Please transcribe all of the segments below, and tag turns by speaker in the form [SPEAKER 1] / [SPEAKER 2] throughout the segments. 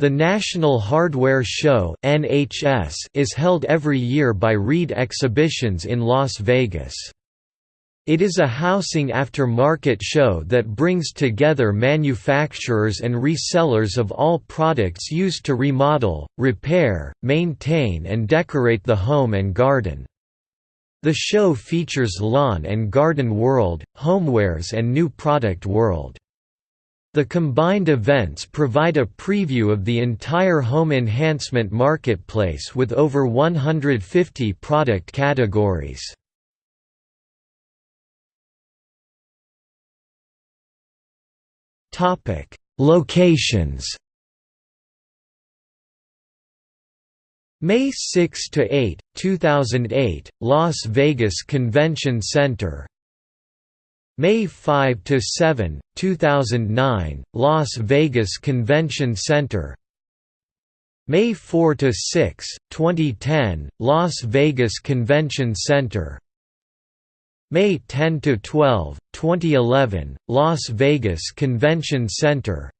[SPEAKER 1] The National Hardware Show (NHS) is held every year by Reed Exhibitions in Las Vegas. It is a housing after-market show that brings together manufacturers and resellers of all products used to remodel, repair, maintain and decorate the home and garden. The show features Lawn and Garden World, Homewares and New Product World. The combined events provide a preview of the entire home enhancement marketplace with over 150 product categories. Topic: Locations May 6 to 8, 2008, Las Vegas Convention Center. May 5 to 7, 2009, Las Vegas Convention Center. May 4 to 6, 2010, Las Vegas Convention Center. May 10 to 12, 2011, Las Vegas Convention Center.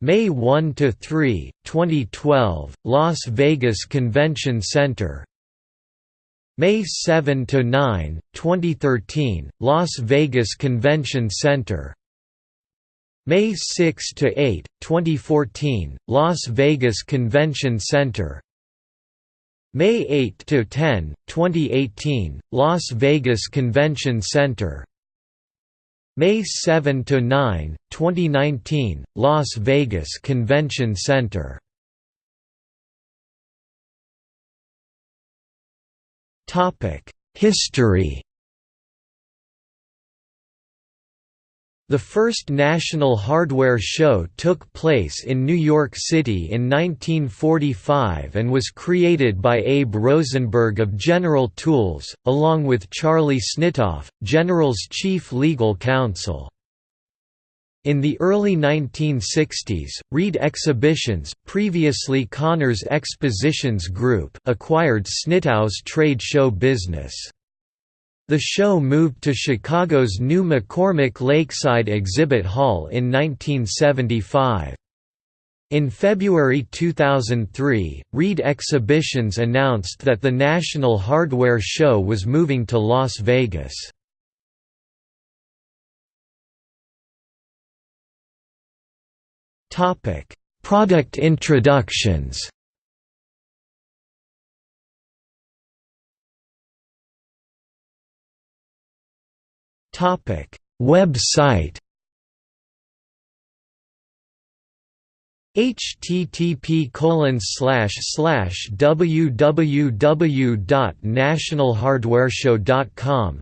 [SPEAKER 1] May 1 to 3, 2012, Las Vegas Convention Center. May 7 to 9, 2013, Las Vegas Convention Center. May 6 to 8, 2014, Las Vegas Convention Center. May 8 to 10, 2018, Las Vegas Convention Center. May 7 to 9, 2019, Las Vegas Convention Center. History. The first National Hardware Show took place in New York City in 1945 and was created by Abe Rosenberg of General Tools, along with Charlie Snitow, General's chief legal counsel. In the early 1960s, Reed Exhibitions previously Cahners Expositions Group acquired Snitow's trade show business. The show moved to Chicago's new McCormick Lakeside Exhibit Hall in 1975. In February 2003, Reed Exhibitions announced that the National Hardware Show was moving to Las Vegas. Product introductions. Topic. Website. Http colon slash slash www.nationalhardwareshow.com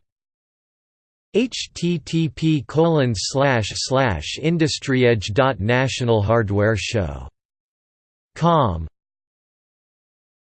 [SPEAKER 1] http colon slash slash industryedge.nationalhardwareshow.com